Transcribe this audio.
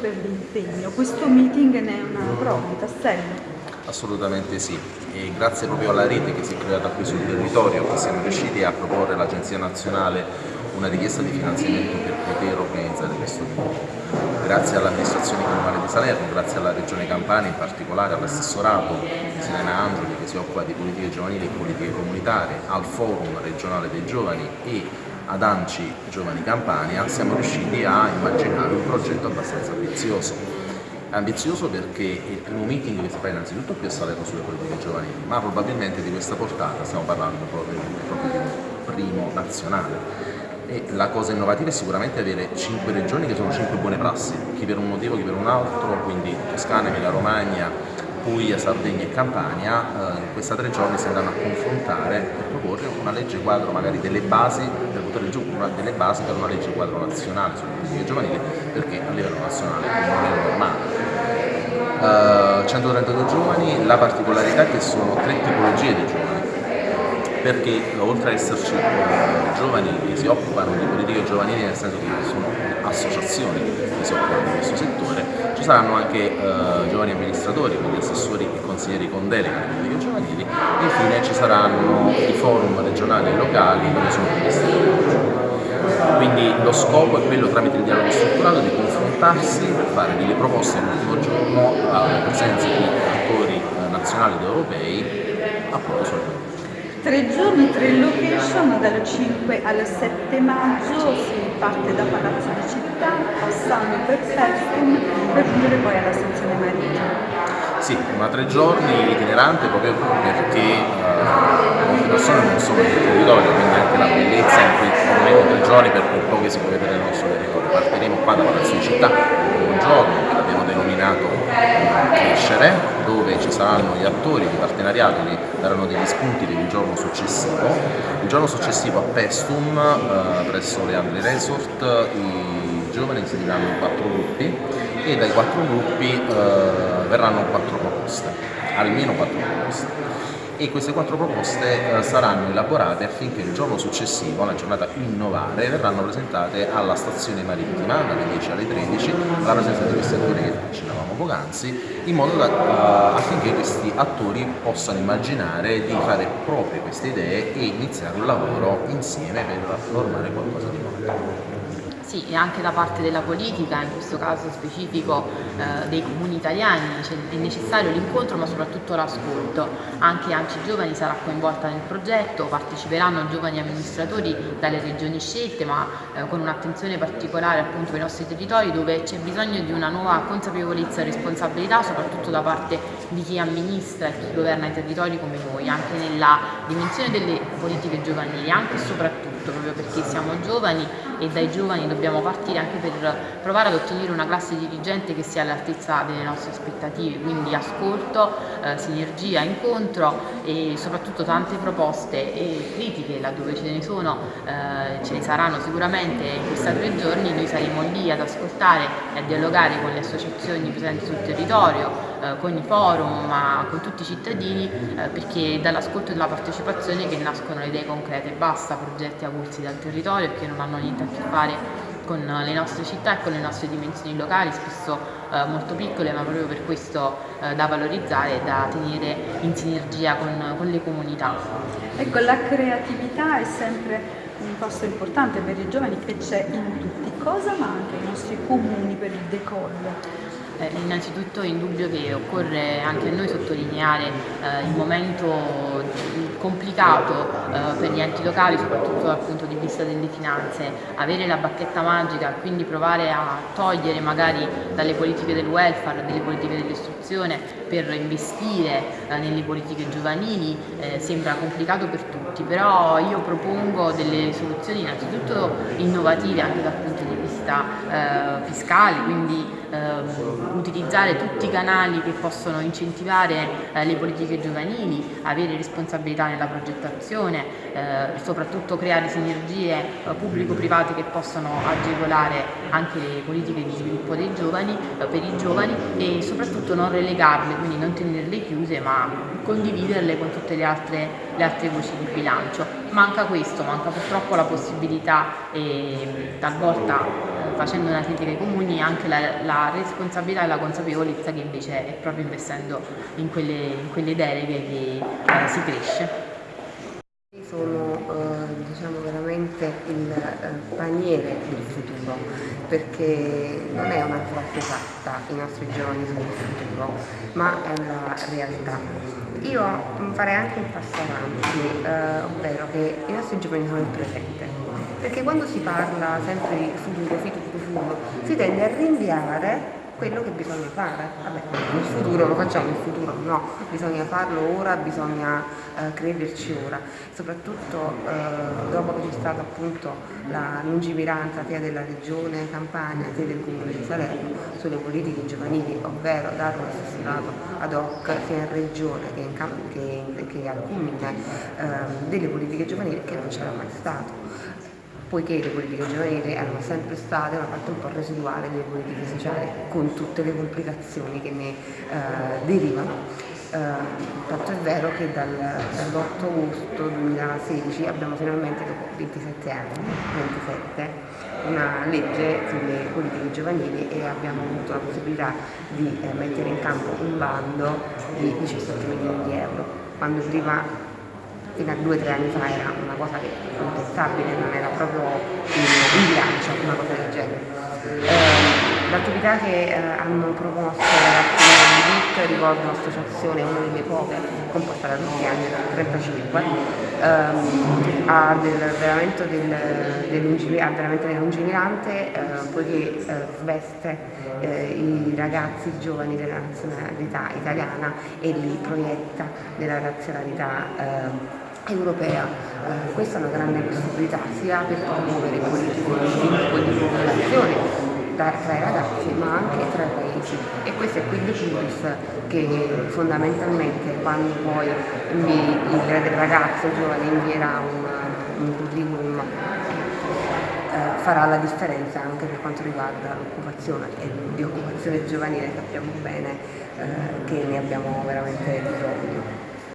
per l'impegno. Questo meeting ne è una prova, un tassello. Assolutamente sì, e grazie proprio alla rete che si è creata qui sul territorio che siamo riusciti a proporre all'Agenzia Nazionale una richiesta di finanziamento per poter organizzare questo evento. Grazie all'amministrazione comunale di Salerno, grazie alla Regione Campania, in particolare all'assessorato Sirena Angeli che si occupa di politiche giovanili e politiche comunitarie, al Forum regionale dei giovani e ad Anci Giovani Campania siamo riusciti a immaginare un progetto abbastanza ambizioso. Ambizioso perché è il primo meeting che si fa innanzitutto qui a Salerno sulle politiche giovanili, ma probabilmente di questa portata stiamo parlando proprio, proprio di un primo nazionale e la cosa innovativa è sicuramente avere cinque regioni che sono cinque buone prassi, chi per un motivo, chi per un altro, quindi Toscana, Emilia Romagna, Puglia, Sardegna e Campania, eh, in questi tre giorni si andranno a confrontare per proporre una legge quadro magari delle basi, buttare giù una delle basi per una legge quadro nazionale sulle politiche giovanili, perché a livello nazionale non è normale. Uh, 132 giovani, la particolarità è che sono tre tipologie di giovani perché oltre ad esserci eh, giovani che si occupano di politiche giovanili nel senso che sono associazioni che si occupano di questo settore, ci saranno anche eh, giovani amministratori, quindi assessori e consiglieri con delega alle politiche giovanili. E infine ci saranno i forum regionali e locali dove sono previsti. Quindi lo scopo è quello tramite il dialogo strutturato di confrontarsi per fare delle proposte all'ultimo giorno alla presenza di attori eh, nazionali ed europei appunto sul Tre giorni, tre location, dal 5 al 7 maggio si parte da Palazzo Città, passando per Pestum, per giungere poi alla stazione marittima. Sì, ma tre giorni itinerante proprio perché uh, molte persone non sono nel territorio, quindi anche la bellezza in cui ovviamente tre giorni per quel po' che si può vedere nel nostro territorio. Partiremo qua da Palazzo di Città, un giorno che l'abbiamo denominato Crescere, dove ci saranno gli attori di partenariato che daranno degli spunti per il giorno successivo. Il giorno successivo a Pestum, eh, presso le Andre Resort, i giovani si diranno in quattro gruppi e dai quattro gruppi eh, verranno quattro proposte, almeno quattro proposte e queste quattro proposte eh, saranno elaborate affinché il giorno successivo, la giornata innovare, verranno presentate alla stazione marittima dalle 10 alle 13 alla presenza di questi attori che accennavamo poc'anzi in modo da, uh, affinché questi attori possano immaginare di fare proprie queste idee e iniziare un lavoro insieme per formare qualcosa di nuovo. Sì, e anche da parte della politica, in questo caso specifico eh, dei comuni italiani, cioè è necessario l'incontro ma soprattutto l'ascolto. Anche Anci Giovani sarà coinvolta nel progetto, parteciperanno giovani amministratori dalle regioni scelte ma eh, con un'attenzione particolare appunto ai nostri territori dove c'è bisogno di una nuova consapevolezza e responsabilità soprattutto da parte di chi amministra e chi governa i territori come noi, anche nella dimensione delle politiche giovanili, anche e soprattutto proprio perché siamo giovani e dai giovani dobbiamo partire anche per provare ad ottenere una classe dirigente che sia all'altezza delle nostre aspettative, quindi ascolto, eh, sinergia, incontro e soprattutto tante proposte e critiche laddove ce ne sono, eh, ce ne saranno sicuramente in questi tre giorni, noi saremo lì ad ascoltare e a dialogare con le associazioni presenti sul territorio, eh, con i forum, ma con tutti i cittadini, eh, perché dall'ascolto e dalla partecipazione che nascono le idee concrete, basta progetti avulsi dal territorio che non hanno niente a che fare con le nostre città e con le nostre dimensioni locali, spesso eh, molto piccole ma proprio per questo da valorizzare e da tenere in sinergia con, con, le comunità. Ecco, la creatività è sempre un passo importante per i giovani che c'è in tutti. Cosa manca ai nostri comuni per il decollo? Eh, innanzitutto è indubbio che occorre anche a noi sottolineare eh, il momento complicato eh, per gli enti locali, soprattutto dal punto di vista delle finanze, avere la bacchetta magica, quindi provare a togliere magari dalle politiche del welfare, dalle politiche dell'istruzione per investire eh, nelle politiche giovanili eh, sembra complicato per tutti, però io propongo delle soluzioni innanzitutto innovative anche dal punto di vista eh, fiscale, quindi utilizzare tutti i canali che possono incentivare eh, le politiche giovanili, avere responsabilità nella progettazione, eh, soprattutto creare sinergie eh, pubblico-private che possono agevolare anche le politiche di sviluppo dei giovani, per i giovani e soprattutto non relegarle, quindi non tenerle chiuse ma condividerle con tutte le altre, le altre voci di bilancio. Manca questo, manca purtroppo la possibilità e talvolta facendo una critica ai comuni anche la, la responsabilità e la consapevolezza che invece è proprio investendo in quelle, in quelle deleghe che eh, si cresce. Sono eh, diciamo veramente il eh, paniere del futuro perché non è una frase fatta i nostri giovani il futuro ma è una realtà. Io farei anche un passo avanti, eh, ovvero che i nostri giovani sono il presente perché quando si parla sempre di futuro, futuro, futuro si tende a rinviare quello che bisogna fare. Vabbè, il futuro lo facciamo, il futuro no, bisogna farlo ora, bisogna eh, crederci ora, soprattutto eh, dopo che c'è stata appunto la lungimiranza sia della regione Campania sia del comune di Salerno sulle politiche giovanili, ovvero dare un assessorato ad hoc sia in regione che, in che, che al comune eh, delle politiche giovanili che non c'era mai stato poiché le politiche giovanili erano sempre state una parte un po' residuale delle politiche sociali, con tutte le complicazioni che ne eh, derivano. Eh, tanto è vero che dal, dall'8 agosto 2016 abbiamo finalmente, dopo 27 anni, 27, una legge sulle politiche giovanili e abbiamo avuto la possibilità di eh, mettere in campo un bando di 17 milioni di euro, quando prima fino a due o tre anni fa era cosa che impensabile, non era proprio in, bilancio una cosa del genere. Eh, L'attività che eh, hanno promosso ragazzi di DIT, ricordo un'associazione, una delle poche, composta da tutti anni 35, ehm, ha, del, veramente del, del ha veramente lungimirante eh, poiché eh, sveste eh, i ragazzi giovani della nazionalità italiana e li proietta nella razionalità eh, europea. Eh, questa è una grande possibilità sia per promuovere politiche di sviluppo e di cooperazione tra i ragazzi ma anche tra i paesi e questo è quindi l'ipus che fondamentalmente quando poi il ragazzo giovane invierà un, un curriculum eh, farà la differenza anche per quanto riguarda l'occupazione e di occupazione giovanile sappiamo bene eh, che ne abbiamo veramente bisogno.